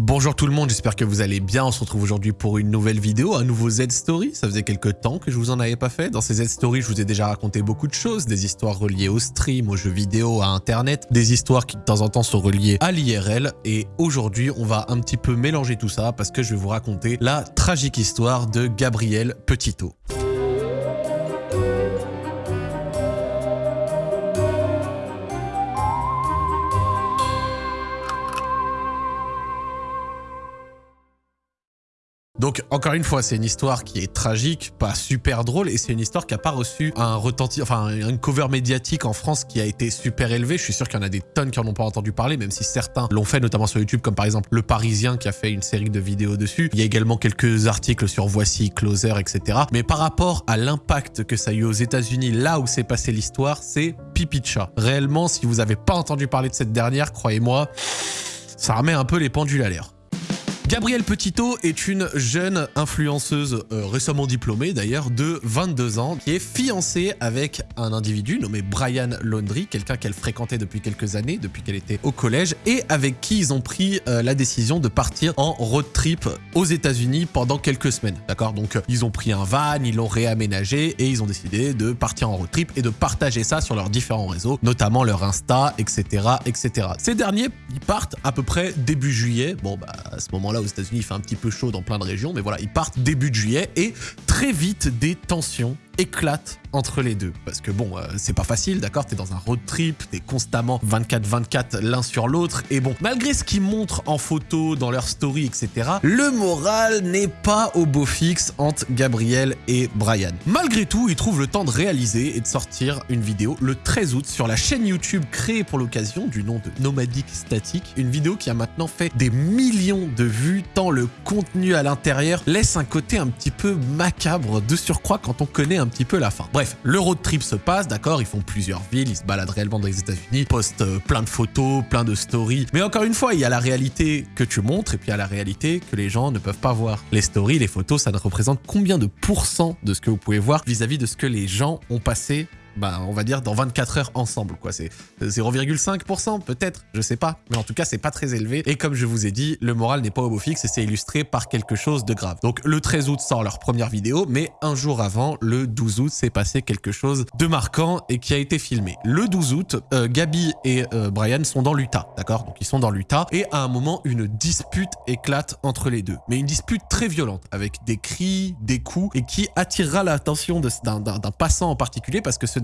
Bonjour tout le monde, j'espère que vous allez bien. On se retrouve aujourd'hui pour une nouvelle vidéo, un nouveau Z-Story. Ça faisait quelques temps que je vous en avais pas fait. Dans ces Z-Stories, je vous ai déjà raconté beaucoup de choses, des histoires reliées au stream, aux jeux vidéo, à internet, des histoires qui de temps en temps sont reliées à l'IRL. Et aujourd'hui, on va un petit peu mélanger tout ça parce que je vais vous raconter la tragique histoire de Gabriel Petito. Donc, encore une fois, c'est une histoire qui est tragique, pas super drôle, et c'est une histoire qui n'a pas reçu un enfin, une cover médiatique en France qui a été super élevée. Je suis sûr qu'il y en a des tonnes qui n'en ont pas entendu parler, même si certains l'ont fait, notamment sur YouTube, comme par exemple Le Parisien qui a fait une série de vidéos dessus. Il y a également quelques articles sur Voici, Closer, etc. Mais par rapport à l'impact que ça a eu aux États-Unis, là où s'est passée l'histoire, c'est pipi de. Réellement, si vous n'avez pas entendu parler de cette dernière, croyez-moi, ça remet un peu les pendules à l'air. Gabrielle Petito est une jeune influenceuse euh, récemment diplômée d'ailleurs de 22 ans qui est fiancée avec un individu nommé Brian Laundry, quelqu'un qu'elle fréquentait depuis quelques années, depuis qu'elle était au collège et avec qui ils ont pris euh, la décision de partir en road trip aux États-Unis pendant quelques semaines. D'accord? Donc euh, ils ont pris un van, ils l'ont réaménagé et ils ont décidé de partir en road trip et de partager ça sur leurs différents réseaux, notamment leur Insta, etc., etc. Ces derniers, ils partent à peu près début juillet. Bon, bah à ce moment-là aux États-Unis, il fait un petit peu chaud dans plein de régions, mais voilà, ils partent début juillet et très vite des tensions éclate entre les deux. Parce que bon, euh, c'est pas facile, d'accord T'es dans un road trip, t'es constamment 24-24 l'un sur l'autre. Et bon, malgré ce qu'ils montrent en photo, dans leur story, etc., le moral n'est pas au beau fixe entre Gabriel et Brian. Malgré tout, ils trouvent le temps de réaliser et de sortir une vidéo le 13 août sur la chaîne YouTube créée pour l'occasion du nom de Nomadic Static. Une vidéo qui a maintenant fait des millions de vues, tant le contenu à l'intérieur laisse un côté un petit peu macabre de surcroît quand on connaît un petit peu la fin. Bref, le road trip se passe, d'accord, ils font plusieurs villes, ils se baladent réellement dans les États-Unis, postent euh, plein de photos, plein de stories. Mais encore une fois, il y a la réalité que tu montres et puis il y a la réalité que les gens ne peuvent pas voir. Les stories, les photos, ça ne représente combien de pourcents de ce que vous pouvez voir vis-à-vis -vis de ce que les gens ont passé bah, on va dire dans 24 heures ensemble, quoi. C'est 0,5% peut-être, je sais pas. Mais en tout cas, c'est pas très élevé. Et comme je vous ai dit, le moral n'est pas au beau fixe et c'est illustré par quelque chose de grave. Donc le 13 août sort leur première vidéo, mais un jour avant, le 12 août, s'est passé quelque chose de marquant et qui a été filmé. Le 12 août, euh, Gabi et euh, Brian sont dans l'Utah, d'accord? Donc ils sont dans l'Utah et à un moment, une dispute éclate entre les deux. Mais une dispute très violente, avec des cris, des coups et qui attirera l'attention d'un passant en particulier parce que ce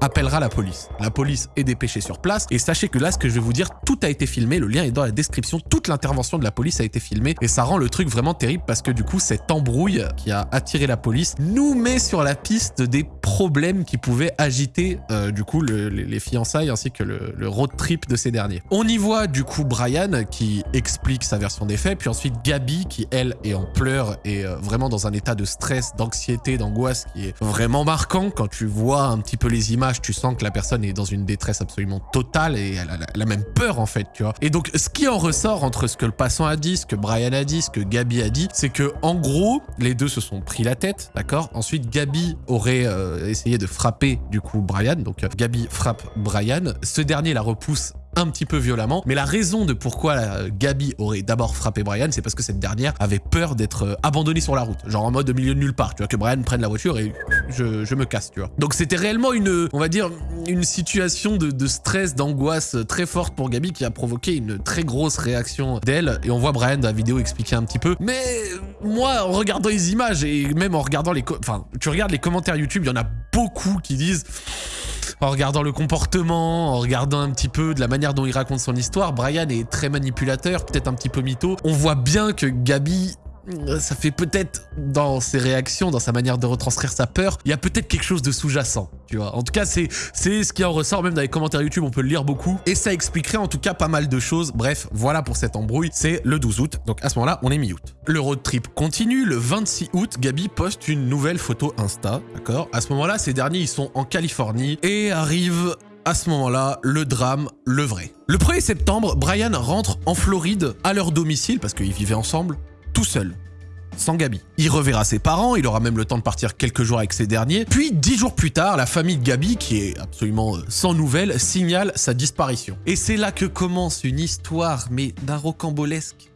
appellera la police. La police est dépêchée sur place et sachez que là, ce que je vais vous dire, tout a été filmé, le lien est dans la description, toute l'intervention de la police a été filmée et ça rend le truc vraiment terrible parce que du coup, cette embrouille qui a attiré la police nous met sur la piste des problèmes qui pouvaient agiter euh, du coup les fiançailles ainsi que le, road trip de ces derniers. On y voit du coup Brian qui explique sa version des faits, puis ensuite Gabi qui elle est en pleurs et euh, vraiment dans un état de stress, d'anxiété, d'angoisse qui est vraiment marquant quand tu vois un petit peu les images, tu sens que la personne est dans une détresse absolument totale et elle a, même peur en fait, tu vois. Et donc ce qui en ressort entre ce que le passant a dit, ce que Brian a dit, ce que Gabi a dit, c'est que en gros, les deux se sont pris la tête, d'accord? Ensuite, Gabi aurait euh, essayé de frapper du coup Brian, donc Gabi frappe Brian. Ce dernier la repousse un petit peu violemment. Mais la raison de pourquoi euh, Gabi aurait d'abord frappé Brian, c'est parce que cette dernière avait peur d'être euh, abandonnée sur la route. Genre en mode milieu de nulle part, tu vois, que Brian prenne la voiture et je, me casse, tu vois. Donc c'était réellement une, on va dire, une situation de, stress, d'angoisse très forte pour Gabi qui a provoqué une très grosse réaction d'elle. Et on voit Brian dans la vidéo expliquer un petit peu. Mais moi, en regardant les images et même en regardant les... Enfin, tu regardes les commentaires YouTube, il y en a beaucoup qui disent en regardant le comportement, en regardant un petit peu de la manière dont il raconte son histoire, Brian est très manipulateur, peut-être un petit peu mytho. On voit bien que Gabi ça fait peut-être dans ses réactions, dans sa manière de retranscrire sa peur, il y a peut-être quelque chose de sous-jacent, tu vois. En tout cas, c'est ce qui en ressort, même dans les commentaires YouTube, on peut le lire beaucoup, et ça expliquerait en tout cas pas mal de choses. Bref, voilà pour cette embrouille, c'est le 12 août, donc à ce moment-là, on est mi-août. Le road trip continue, le 26 août, Gabi poste une nouvelle photo Insta, d'accord? À ce moment-là, ces derniers, ils sont en Californie, et arrive à ce moment-là, le drame, le vrai. Le 1er septembre, Brian rentre en Floride à leur domicile, parce qu'ils vivaient ensemble, tout seul. sans Gabi. Il reverra ses parents, il aura même le temps de partir quelques jours avec ces derniers. Puis, dix jours plus tard, la famille de Gabi, qui est absolument euh, sans nouvelles, signale sa disparition. Et c'est là que commence une histoire, mais d'un rocambolesque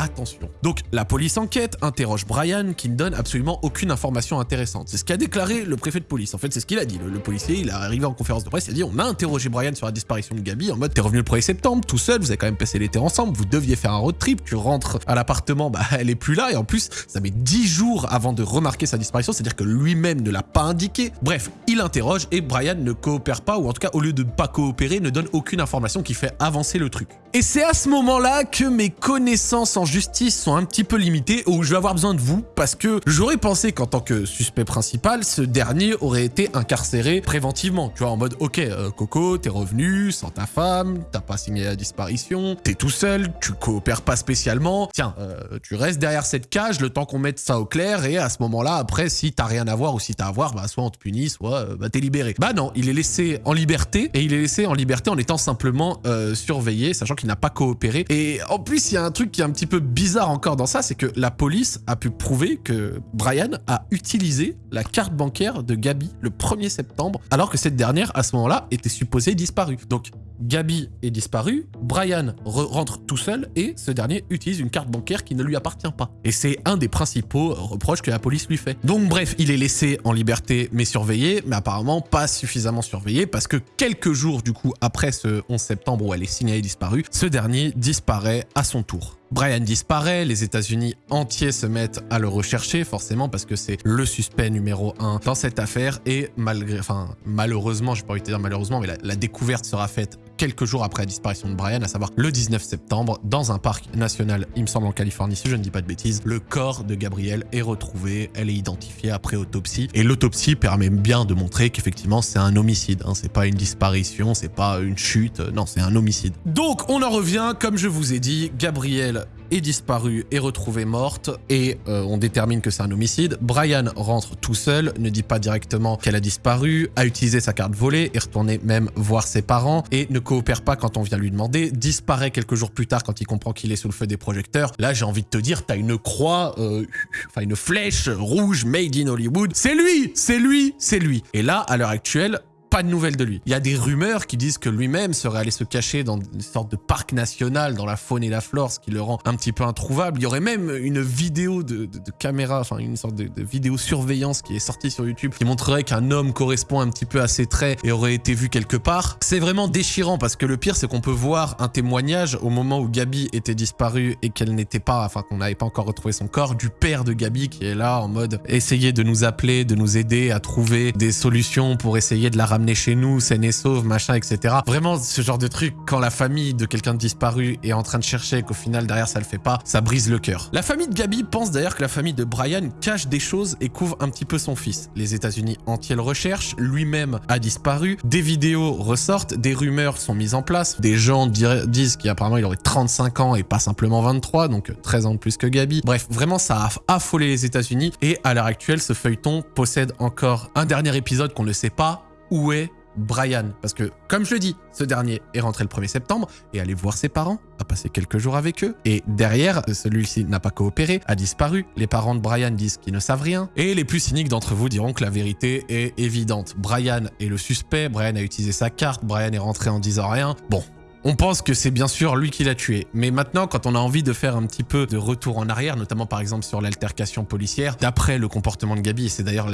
attention. Donc la police enquête, interroge Brian qui ne donne absolument aucune information intéressante. C'est ce qu'a déclaré le préfet de police. En fait, c'est ce qu'il a dit. Le, policier, il est arrivé en conférence de presse, il a dit on a interrogé Brian sur la disparition de Gabi en mode t'es revenu le 1er septembre tout seul, vous avez quand même passé l'été ensemble, vous deviez faire un road trip, tu rentres à l'appartement, bah elle est plus là et en plus ça met 10 jours avant de remarquer sa disparition, c'est-à-dire que lui-même ne l'a pas indiqué. Bref, il interroge et Brian ne coopère pas ou en tout cas au lieu de ne pas coopérer, ne donne aucune information qui fait avancer le truc. Et c'est à ce moment-là que mes connaissances en justice sont un petit peu limitées où je vais avoir besoin de vous parce que j'aurais pensé qu'en tant que suspect principal, ce dernier aurait été incarcéré préventivement. Tu vois, en mode, ok, euh, Coco, t'es revenu sans ta femme, t'as pas signé la disparition, t'es tout seul, tu coopères pas spécialement. Tiens, euh, tu restes derrière cette cage le temps qu'on mette ça au clair et à ce moment-là, après, si t'as rien à voir ou si t'as à voir, bah, soit on te punit, soit euh, bah, t'es libéré. Bah non, il est laissé en liberté et il est laissé en liberté en étant simplement surveillé, sachant qu'il n'a pas coopéré. Et en plus, il y a un truc qui est un petit peu bizarre encore dans ça, c'est que la police a pu prouver que Brian a utilisé la carte bancaire de Gabi le 1er septembre, alors que cette dernière, à ce moment-là, était supposée disparue. Donc, Gabi est disparue, Brian rentre tout seul et ce dernier utilise une carte bancaire qui ne lui appartient pas. Et c'est un des principaux reproches que la police lui fait. Donc bref, il est laissé en liberté mais surveillé, mais apparemment pas suffisamment surveillé parce que quelques jours du coup après ce 11 septembre où elle est signalée disparue, ce dernier disparaît à son tour. Brian disparaît, les États-Unis entiers se mettent à le rechercher, forcément, parce que c'est le suspect numéro un dans cette affaire. Et malgré, enfin, malheureusement, je pas envie de dire malheureusement, mais la découverte sera faite quelques jours après la disparition de Brian, à savoir le 19 septembre, dans un parc national, il me semble en Californie, si je ne dis pas de bêtises, le corps de Gabrielle est retrouvé, elle est identifiée après autopsie, et l'autopsie permet bien de montrer qu'effectivement c'est un homicide, hein. c'est pas une disparition, c'est pas une chute, non, c'est un homicide. Donc on en revient, comme je vous ai dit, Gabrielle est disparue et retrouvée morte et euh, on détermine que c'est un homicide. Brian rentre tout seul, ne dit pas directement qu'elle a disparu, a utilisé sa carte volée, est retourné même voir ses parents et ne coopère pas quand on vient lui demander, disparaît quelques jours plus tard quand il comprend qu'il est sous le feu des projecteurs. Là, j'ai envie de te dire, t'as une croix, euh, enfin une flèche rouge made in Hollywood. C'est lui, c'est lui, c'est lui. Et là, à l'heure actuelle, pas de nouvelles de lui. Il y a des rumeurs qui disent que lui-même serait allé se cacher dans une sorte de parc national, dans la faune et la flore, ce qui le rend un petit peu introuvable. Il y aurait même une vidéo de, caméra, enfin une sorte de, vidéo surveillance qui est sortie sur YouTube, qui montrerait qu'un homme correspond un petit peu à ses traits et aurait été vu quelque part. C'est vraiment déchirant parce que le pire, c'est qu'on peut voir un témoignage au moment où Gabi était disparue et qu'elle n'était pas, enfin qu'on n'avait pas encore retrouvé son corps, du père de Gabi qui est là en mode essayer de nous appeler, de nous aider à trouver des solutions pour essayer de la ramener chez nous, saine et sauve, machin, etc. Vraiment, ce genre de truc, quand la famille de quelqu'un de disparu est en train de chercher qu'au final, derrière, ça le fait pas, ça brise le cœur. La famille de Gabi pense d'ailleurs que la famille de Brian cache des choses et couvre un petit peu son fils. Les États-Unis entiers le recherchent, lui-même a disparu, des vidéos ressortent, des rumeurs sont mises en place, des gens disent qu'apparemment il aurait 35 ans et pas simplement 23, donc 13 ans de plus que Gabi. Bref, vraiment, ça a affolé les États-Unis et à l'heure actuelle, ce feuilleton possède encore un dernier épisode qu'on ne sait pas, où est Brian? Parce que, comme je le dis, ce dernier est rentré le 1er septembre et allé voir ses parents, a passé quelques jours avec eux. Et derrière, celui-ci n'a pas coopéré, a disparu. Les parents de Brian disent qu'ils ne savent rien. Et les plus cyniques d'entre vous diront que la vérité est évidente. Brian est le suspect, Brian a utilisé sa carte, Brian est rentré en disant rien. Bon, on pense que c'est bien sûr lui qui l'a tué. Mais maintenant, quand on a envie de faire un petit peu de retour en arrière, notamment par exemple sur l'altercation policière, d'après le comportement de Gabi, et c'est d'ailleurs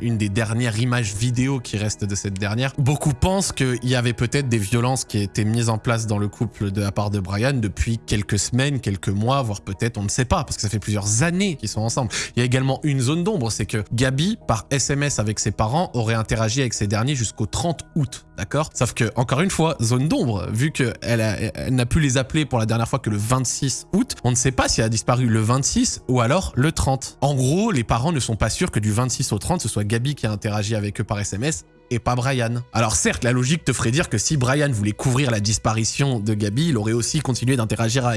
une des dernières images vidéo qui reste de cette dernière, beaucoup pensent qu'il y avait peut-être des violences qui étaient mises en place dans le couple de la part de Brian depuis quelques semaines, quelques mois, voire peut-être, on ne sait pas, parce que ça fait plusieurs années qu'ils sont ensemble. Il y a également une zone d'ombre, c'est que Gabi, par SMS avec ses parents, aurait interagi avec ces derniers jusqu'au 30 août, d'accord? Sauf que, encore une fois, zone d'ombre, vu que elle, n'a pu les appeler pour la dernière fois que le 26 août. On ne sait pas si elle a disparu le 26 ou alors le 30. En gros, les parents ne sont pas sûrs que du 26 au 30, ce soit Gabi qui a interagi avec eux par SMS et pas Brian. Alors certes, la logique te ferait dire que si Brian voulait couvrir la disparition de Gabi, il aurait aussi continué d'interagir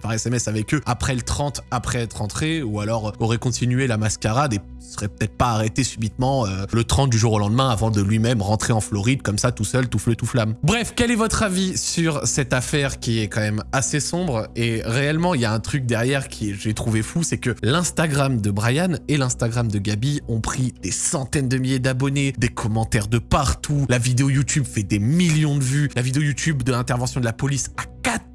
par SMS avec eux après le 30, après être rentré, ou alors aurait continué la mascarade et serait peut-être pas arrêté subitement euh, le 30 du jour au lendemain avant de lui-même rentrer en Floride comme ça tout seul, tout feu, tout flamme. Bref, quel est votre avis sur cette affaire qui est quand même assez sombre et réellement il y a un truc derrière qui j'ai trouvé fou, c'est que l'Instagram de Brian et l'Instagram de Gabi ont pris des centaines de milliers d'abonnés, des commentaires de partout, la vidéo YouTube fait des millions de vues, la vidéo YouTube de l'intervention de la police a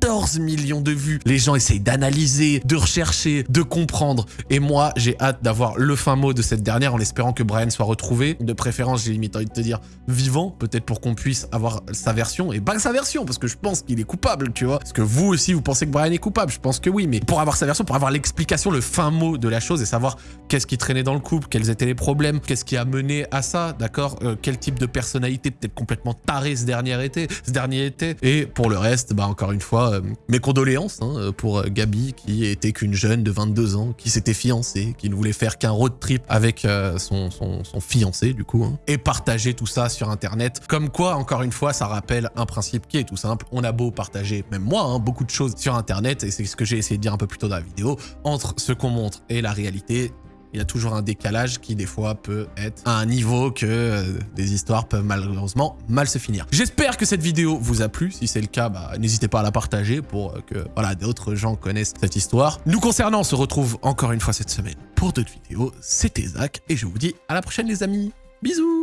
14 millions de vues. Les gens essayent d'analyser, de rechercher, de comprendre. Et moi, j'ai hâte d'avoir le fin mot de cette dernière en espérant que Brian soit retrouvé. De préférence, j'ai limite envie de te dire vivant, peut-être pour qu'on puisse avoir sa version. Et pas sa version, parce que je pense qu'il est coupable, tu vois. Parce que vous aussi, vous pensez que Brian est coupable. Je pense que oui, mais pour avoir sa version, pour avoir l'explication, le fin mot de la chose et savoir qu'est-ce qui traînait dans le couple, quels étaient les problèmes, qu'est-ce qui a mené à ça, d'accord euh, Quel type de personnalité peut-être complètement taré ce dernier été, ce dernier été. Et pour le reste, bah encore une fois, euh, mes condoléances hein, pour Gabi, qui était qu'une jeune de 22 ans, qui s'était fiancée, qui ne voulait faire qu'un road trip avec euh, son, son, fiancé, du coup, hein, et partager tout ça sur Internet. Comme quoi, encore une fois, ça rappelle un principe qui est tout simple. On a beau partager, même moi, hein, beaucoup de choses sur Internet, et c'est ce que j'ai essayé de dire un peu plus tôt dans la vidéo, entre ce qu'on montre et la réalité, il y a toujours un décalage qui des fois peut être à un niveau que euh, des histoires peuvent malheureusement mal se finir. J'espère que cette vidéo vous a plu. Si c'est le cas, bah, n'hésitez pas à la partager pour euh, que d'autres gens connaissent cette histoire. Nous concernant, on se retrouve encore une fois cette semaine pour d'autres vidéos. C'était Zach et je vous dis à la prochaine les amis. Bisous